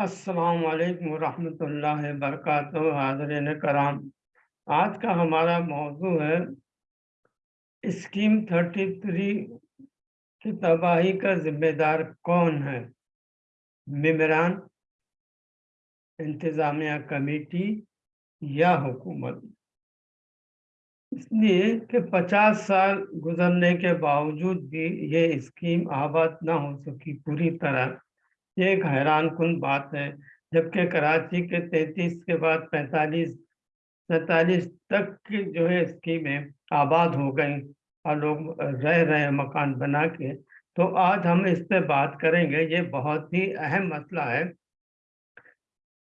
अस्सलाम वालेकुम रहमतुल्लाहि वबरकातुहू, हाज़रीन कराम। आज का हमारा मौजू है स्कीम 33 की तबाही का जिम्मेदार कौन है? मम्बरान इंतज़ामिया कमेटी या हुकूमत? इसलिए कि 50 साल गुजरने के बावजूद भी ये स्कीम आबाद ना हो सकी पूरी तरह। ये एक हैरान कन बात है, जबकि कराची के 33 के बाद 45 सैतालीस तक की जो है स्कीमें आबाद हो गई और लोग रह रहे हैं मकान बना के। तो आज हम इस पे बात करेंगे, ये बहुत ही अहम मसला है।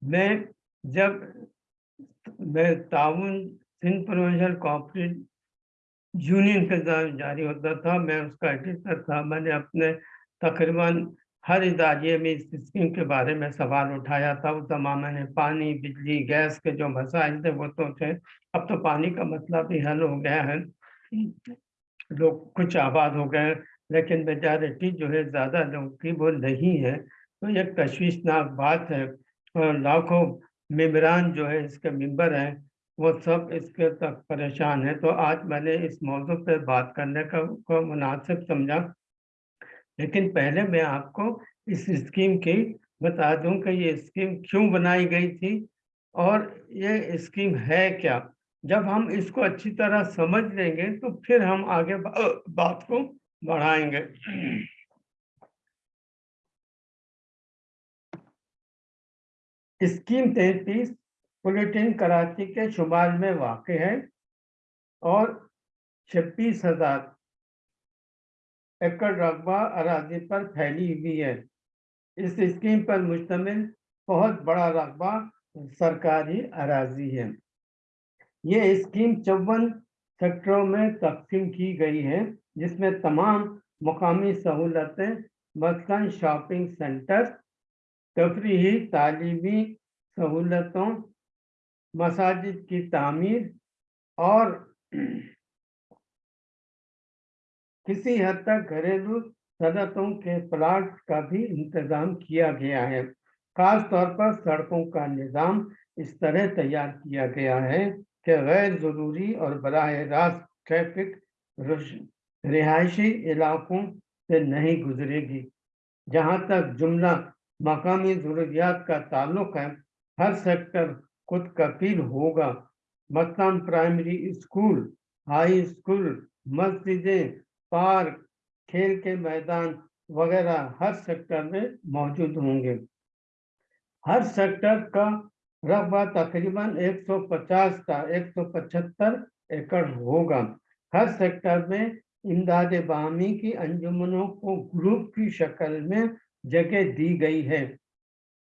मैं जब मैं ताउन सिंध प्रोविजनल कॉपरेट यूनियन के जारी होता था, मैं उसका एडिटर था, मैंने अपने तकरीबन हर इदारे में इस स्कीम के बारे में सवाल उठाया था। उस जमाने में पानी, बिजली, गैस के जो मसाइल थे, वो तो थे। अब तो पानी का मसला भी हल हो गया है। लोग कुछ आबाद हो गए लेकिन मेजॉरिटी जो है, ज़्यादा लोग की वो नहीं है। तो एक तशवीशनाक बात है। और लाखों मम्बरान जो है, इसके मेंबर हैं, वो सब इसके तक परेशान है। तो आज मैंने इस मौजू पर बात करने का को मुनासिब समझा। लेकिन पहले मैं आपको इस स्कीम की बता दूँ कि ये स्कीम क्यों बनाई गई थी और ये स्कीम है क्या। जब हम इसको अच्छी तरह समझ लेंगे तो फिर हम आगे बात को बढ़ाएँगे। स्कीम तैतीस, बुलेटिन कराची के शुमाल में वाक़ है और छब्बीस हज़ार एकड़ रकबा अराजी पर फैली हुई है। इस स्कीम पर मुश्तमिल बहुत बड़ा रकबा सरकारी अराजी है। ये स्कीम चौवन सेक्टरों में तकसीम की गई है, जिसमें तमाम मुकामी सहूलतें मसलन शॉपिंग सेंटर तफरी तालीमी सहूलतों, मसाजिद की तामीर और किसी हद तक घरेलू सनतों के प्लाट का भी इंतज़ाम किया गया है। खास तौर पर सड़कों का निज़ाम इस तरह तैयार किया गया है कि गैर ज़रूरी और बरह रास्त ट्रैफ़िक रिहायशी इलाकों से नहीं गुजरेगी। जहाँ तक जुमला मकामी ज़रूरियात का ताल्लुक है, हर सेक्टर खुद कफील होगा। मसलन प्राइमरी स्कूल, हाई स्कूल, मस्जिदें पार्क खेल के मैदान वगैरह हर सेक्टर में मौजूद होंगे। हर सेक्टर का रकबा तकरीबन 150 का 175 एकड़ होगा। हर सेक्टर में इमदाद बामी की अंजुमनों को ग्रुप की शक्ल में जगह दी गई है।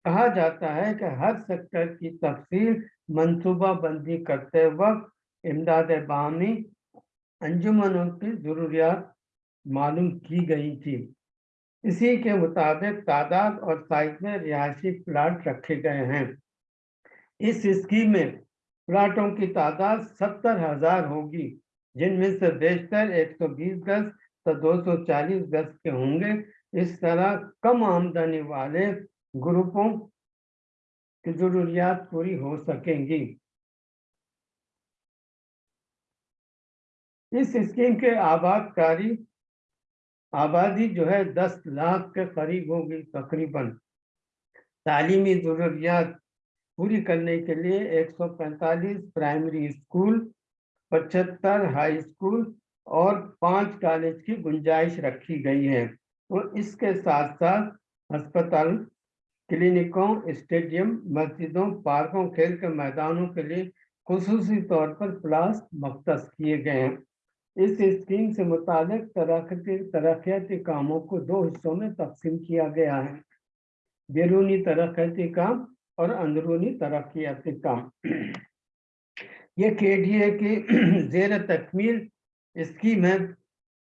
कहा जाता है कि हर सेक्टर की तफसील मनसूबा बंदी करते वक्त इमदाद बामी अंजुमनों की ज़रूरियात मालूम की गई थी। इसी के मुताबिक तादाद और साइज़ में रिहायशी प्लाट रखे गए हैं। इस स्कीम में प्लाटों की तादाद सत्तर हज़ार होगी, जिनमें से बेशतर 120 गज तो 240 गज के होंगे। इस तरह कम आमदनी वाले ग्रुपों की जरूरियात पूरी हो सकेंगी। इस स्कीम के आबादकारी आबादी जो है दस लाख के करीब होगी, तकरीबन। तालीमी ज़रूरियात पूरी करने के लिए 145 प्राइमरी स्कूल, पचहत्तर हाई स्कूल और पाँच कॉलेज की गुंजाइश रखी गई है। तो इसके साथ साथ अस्पताल, क्लिनिकों, स्टेडियम, मस्जिदों, पार्कों, खेल के मैदानों के लिए खसूसी तौर पर प्लास मख्त किए गए हैं। इस स्कीम से मुताबिक तरक्याती कामों को दो हिस्सों में तकसीम किया गया है। बैरूनी तरक्याती काम और अंदरूनी तरक्याती काम। ये के डी ए की जेर तकमील स्कीम है,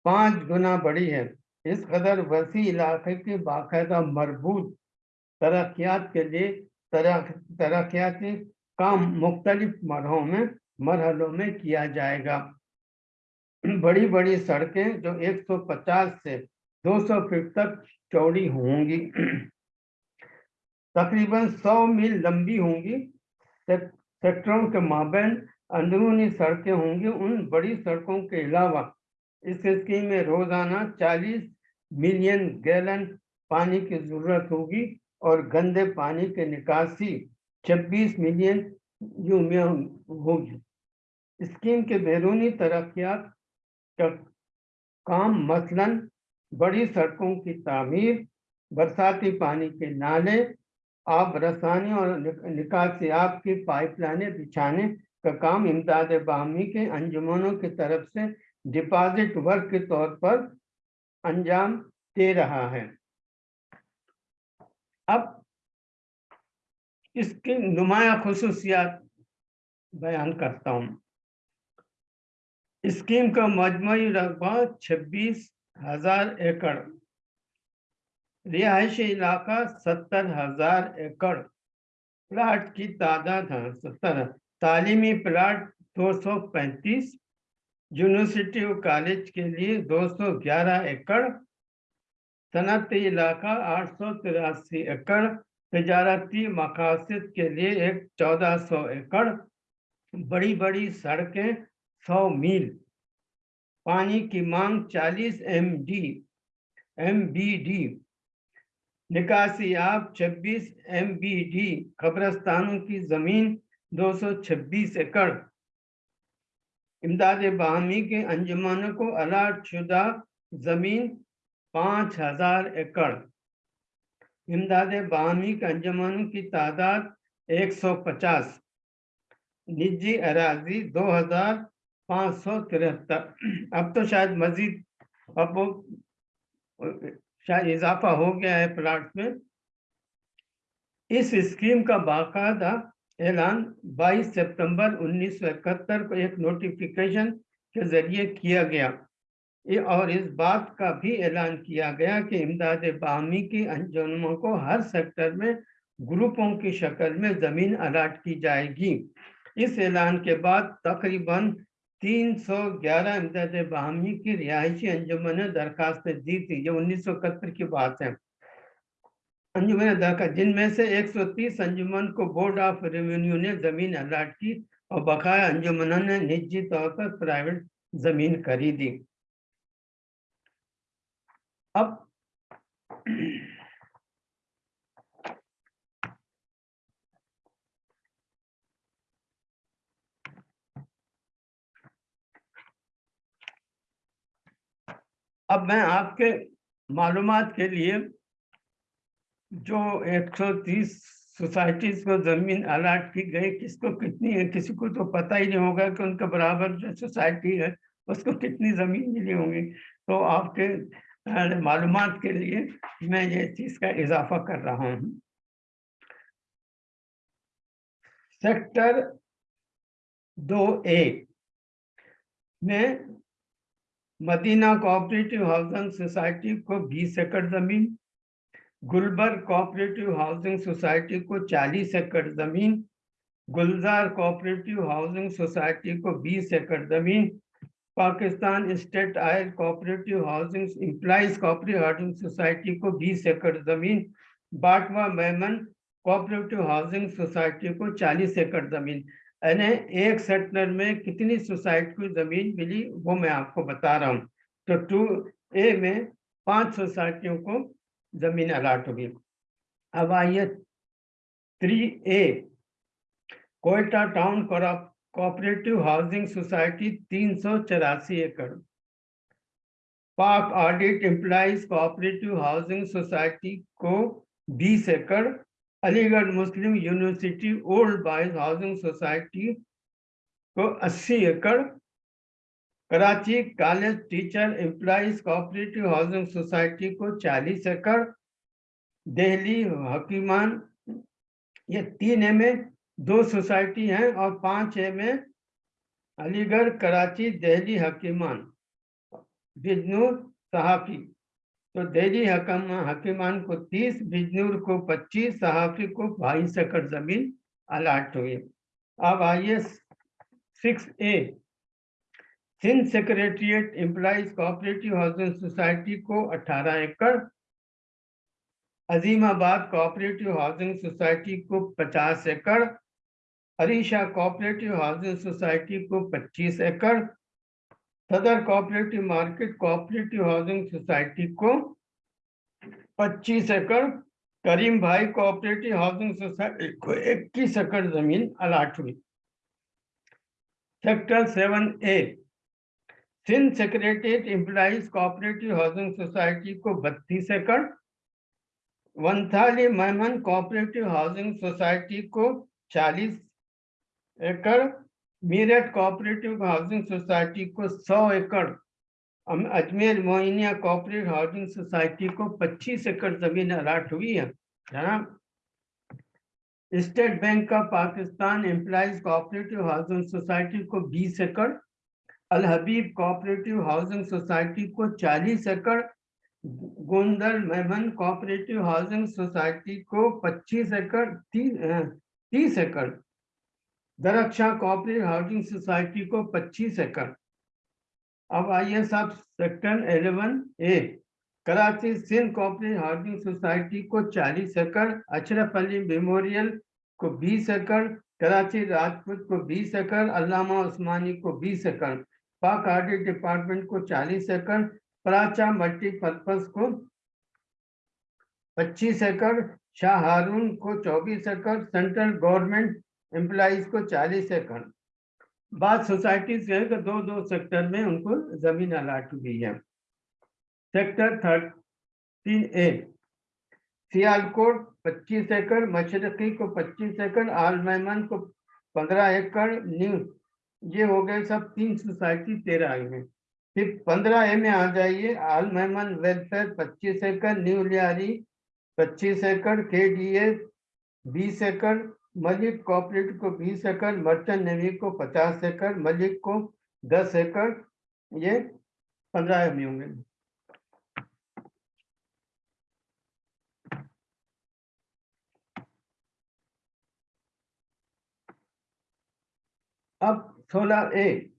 पाँच गुना बड़ी है। इस कदर वसी इलाके के बाकायदा मरबूत तरक्यात के लिए तरक्याती काम मुख्तलिफ़ मरहों में, मरहलों में किया जाएगा। बड़ी बड़ी सड़कें जो 150 से 200 फीट तक चौड़ी होंगी। तकरीबन 100 मील लंबी होंगी। सेक्टरों के माबेन अंदरूनी सड़कें होंगी। उन बड़ी सड़कों के अलावा इस स्कीम में रोज़ाना 40 मिलियन गैलन पानी की ज़रूरत होगी और गंदे पानी के निकासी 26 मिलियन यूमिया होगी। स्कीम के बैरूनी तरक्यात का काम मसलन, बड़ी सड़कों की तामीर, बरसाती पानी के नाले आब रसानी और निकासी आब की पाइपलाइनें बिछाने का काम इमदाद बाहमी के अंजुमनों की तरफ़ से डिपॉजिट वर्क के तौर पर अंजाम दे रहा है। अब इसकी नुमाया खसूसियात बयान करता हूँ। स्कीम का मजमू रकबा छब्बीस हज़ार एकड़। रिहायशी इलाका सत्तर हज़ार एकड़। प्लाट की तादाद है सत्तर। तालीमी प्लाट दो सौ पैंतीस। यूनिवर्सिटी और कॉलेज के लिए 211 एकड़। सनती इलाका आठ सौ तिरासी एकड़। तजारती मकासद के लिए एक चौदह सौ एकड़। बड़ी बड़ी सड़कें सौ मील। पानी की मांग 40 M D M B D निकासी आप 26 एम बी डी कब्रस्तानों की ज़मीन 226 एकड़। इमदाद बाहमी के अंजुमान को अलाट शुदा ज़मीन पाँच हज़ार एकड़। इमदाद बाहमी के अंजुमानों की तादाद 150 निजी अराजी दो हज़ार पाँच सौ तिहत्तर अब तो शायद मजीद अब वो, शायद इजाफा हो गया है प्लाट में। इस स्कीम का बाकायदा ऐलान 22 सितंबर 1971 को एक नोटिफिकेशन के ज़रिए किया गया। और इस बात का भी ऐलान किया गया कि इमदाद बामी की अंजुमों को हर सेक्टर में, ग्रुपों की शक्ल में ज़मीन अलाट की जाएगी। इस ऐलान के बाद तकरीबन 311 इमदाद बामी की रिहायशी अंजुमन ने दरखास्त दी थी ये उन्नीस की बात है। अंजुमन दाका जिनमें से 130 अंजुमन को बोर्ड ऑफ़ रेवेन्यू ने ज़मीन अलाट की और बकाया अंजुमन ने निजी तौर पर प्राइवेट ज़मीन खरीदी। अब अब मैं आपके मालूम के लिए जो 130 सोसाइटीज को ज़मीन अलाट की गई, किसको कितनी है, किसी को तो पता ही नहीं होगा कि उनका बराबर जो सोसाइटी है, उसको कितनी ज़मीन मिली होंगी। तो आपके मालूम के लिए मैं ये चीज़ का इजाफा कर रहा हूँ। सेक्टर दो ए में मदीना कोऑपरेटिव हाउसिंग सोसाइटी को 20 एकड़ ज़मीन गुलबर्ग कोऑपरेटिव हाउसिंग सोसाइटी को 40 एकड़ ज़मीन, गुलजार कोऑपरेटिव हाउसिंग सोसाइटी को 20 एकड़ ज़मीन, Pakistan state oil cooperative housing employees cooperative housing society को 20 एकड़ ज़मीन, Batwa Memon cooperative housing society को 40 एकड़ ज़मीन। यानी एक सेक्टर में कितनी सोसाइटी को ज़मीन मिली वो मैं आपको बता रहा हूँ। तो टू, ए में पाँच सोसाइटियों को ज़मीन अलाट होगी अब आइए three, A. Quetta town cooperative housing society तीन सौ चौरासी एकड़। Pak audit employees cooperative housing society को 20 एकड़ Aligarh Muslim university old boys housing society को 80 एकड़ Karachi college teacher employees cooperative housing society को 40 एकड़, दिल्ली हकीमान, ये तीन ए में दो सोसाइटी हैं और पाँच ए में अलीगढ़ कराची दिल्ली हकीमान बिजनूर सहाफी। तो दिल्ली हकम हकीमान को 30 बिजनूर को 25 सहाफी को बाईस एकड़ ज़मीन अलाट हुई। अब आइए six A. Sindh secretariat employees cooperative housing society को 18 एकड़। अजीमाबाद कोऑपरेटिव हाउसिंग सोसाइटी को 50 एकड़। हरीशा कोऑपरेटिव हाउसिंग सोसाइटी को 25 एकड़। Saddar cooperative market cooperative housing society को 25 एकड़ करीम भाई कोऑपरेटिव हाउसिंग सोसाइटी को 21 एकड़ ज़मीन अलाट हुई। Sector seven A Sindh secretariat employees cooperative housing society को 32 एकड़, Vanthali Memon cooperative housing society को 40 एकड़ मीरठ कोऑपरेटिव हाउसिंग सोसाइटी को 100 एकड़ Ajmer Moinia cooperative housing society को 25 एकड़ ज़मीन अलाट हुई है जनाब state bank of Pakistan employees cooperative housing society को 20 एकड़ Al Habib cooperative housing society को 40 एकड़ Gondal Memon cooperative housing society को 25 एकड़ 30 एकड़। दरक्षा कोऑपरेटिव हाउसिंग सोसाइटी को 25 एकड़। अब आइए साहब सेक्टर 11 ए, Karachi Sindh cooperative housing society को 40 एकड़ अशरफ अली मेमोरियल को 20 एकड़, कराची राजपूत को 20 एकड़, अल्लामा उस्मानी को 20 एकड़, पाक ऑडिट डिपार्टमेंट को 40 एकड़, प्राचा मल्टीपर्पज को 25 एकड़, शाह हारून को 24 एकड़, सेंट्रल गवर्नमेंट एम्प्लॉज को 40 एकड़। बाद सोसाइटी से दो दो सेक्टर में उनको ज़मीन अलाट हुई है। सेक्टर थर्टीन ए सियालकोट 25 एकड़ मशरकी को 25 एकड़, आल मेमन को 15 एकड़, न्यू, ये हो गए सब तीन सोसाइटी तेरह आई में फिर पंद्रह ए में आ जाइए, आल मेमन वेलफेयर 25 एकड़, न्यू लियारी 25 एकड़ के डी बीस एकड़ मलिक कॉपरेटिव को 20 एकड़ मर्चेंट नेवी को 50 एकड़, मलिक को 10 एकड़, ये पंद्रह में होंगे। अब सोलह ए।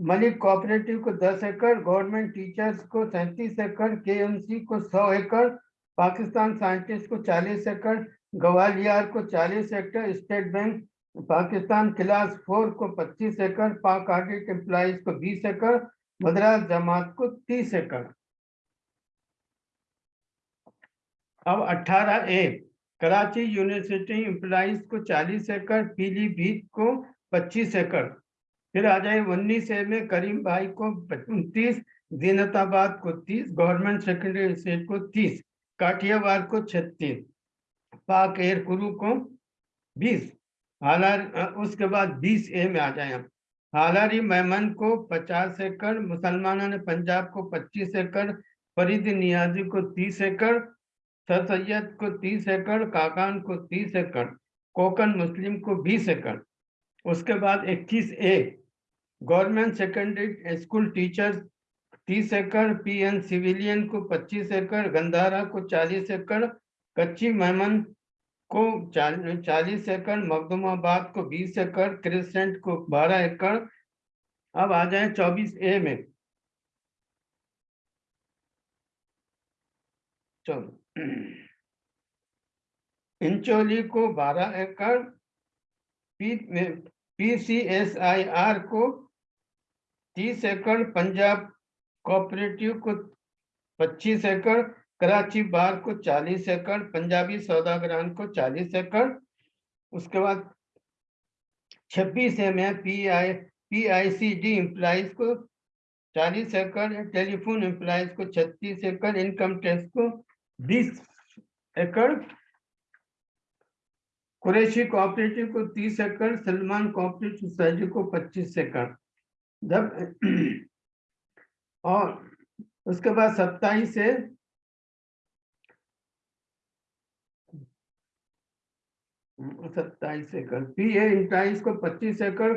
मलिक कोऑपरेटिव को 10 एकड़ गवर्नमेंट टीचर्स को सैंतीस एकड़ केएमसी को 100 एकड़ पाकिस्तान साइंटिस्ट को 40 एकड़, ग्वालियर को 40 एकड़, state bank Pakistan class four को 25 एकड़, पाक ऑडिट एम्प्लॉज को 20 एकड़, मद्रास जमात को 30 एकड़। अब 18 ए, कराची यूनिवर्सिटी एम्प्लॉज को 40 एकड़, पीलीभीत को 25 एकड़। फिर आ जाए उन्नीस ए में करीम भाई को उनतीस जीनताबाद को 30 गवर्नमेंट सेकेंडरी स्टेट को 30 काठियावाड़ को 36 पाक एयर कुरु को 20 हालार उसके बाद 20 ए में आ जाए हालारी मेमन को 50 एकड़, मुसलमानों ने पंजाब को 25 एकड़, फरीद नियाजी को 30 एकड़ सर सैयद को 30 एकड़, काकान को 30 एकड़ कोकन मुस्लिम को 20 एकड़। उसके बाद 21 ए, गवर्नमेंट सेकेंडरी स्कूल टीचर्स 30 एकड़, पीएन सिविलियन को 25 एकड़, गंधारा को 40 एकड़, कच्ची मेमन को 40 एकड़ मखदुमाबाद को 20 एकड़, क्रिसेंट को 12 एकड़। अब आ जाए 24 ए में। चलो। इंचोली को 12 एकड़, पी पीसीएसआईआर को 30 एकड़, पंजाब कोऑपरेटिव को 25 एकड़, कराची बार को 40 एकड़, पंजाबी सौदागरान को 40 एकड़, उसके बाद 26 एम है P I P I C D employees को 40 एकड़, टेलीफोन एम्प्लाइज को 36 एकड़ इनकम टैक्स को 20 एकड़, कुरैशी कोऑपरेटिव को 30 एकड़, सलमान कोऑपरेटिव सोसाइटी को 25 एकड़। जब और उसके बाद सत्ताईस से सत्ताईस एकड़ पी ए इंटाइस को 25 एकड़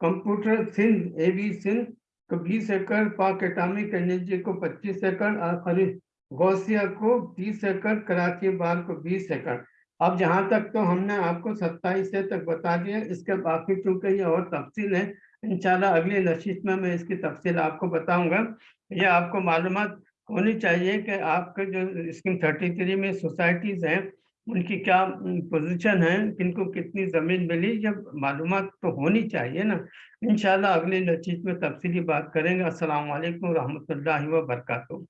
computer Sindh A B Sindh को 20 एकड़, पाक एटॉमिक एनर्जी को 25 एकड़ और गौसिया को 30 एकड़, कराची बार को 20 एकड़। अब जहाँ तक तो हमने आपको 27 से तक बता दिया, इसके बाकी चूँकि ये और तफसील है इंशाल्लाह अगली नशिश में मैं इसकी तफसील आपको बताऊँगा ये आपको मालूम होनी चाहिए कि आपके जो स्कीम 33 में सोसाइटीज़ हैं, उनकी क्या पोज़ीशन है, किनको कितनी ज़मीन मिली, जब मालूम तो होनी चाहिए ना। इन अगली नचीत में तफ़सीली बात करेंगे। असल वरहमल रहमतुल्लाहि व बरकातहू।